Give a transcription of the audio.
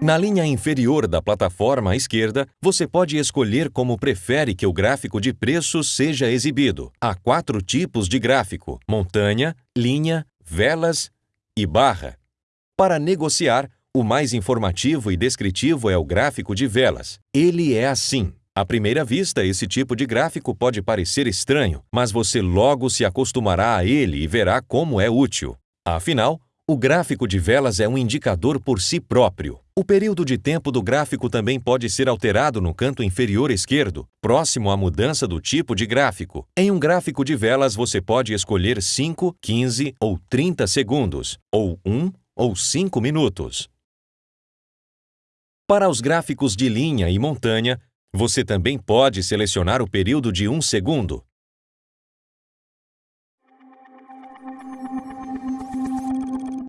Na linha inferior da plataforma à esquerda, você pode escolher como prefere que o gráfico de preços seja exibido. Há quatro tipos de gráfico: montanha, linha, velas e barra. Para negociar, o mais informativo e descritivo é o gráfico de velas. Ele é assim. À primeira vista, esse tipo de gráfico pode parecer estranho, mas você logo se acostumará a ele e verá como é útil. Afinal, o gráfico de velas é um indicador por si próprio. O período de tempo do gráfico também pode ser alterado no canto inferior esquerdo, próximo à mudança do tipo de gráfico. Em um gráfico de velas, você pode escolher 5, 15 ou 30 segundos, ou 1 ou 5 minutos. Para os gráficos de linha e montanha, você também pode selecionar o período de 1 segundo.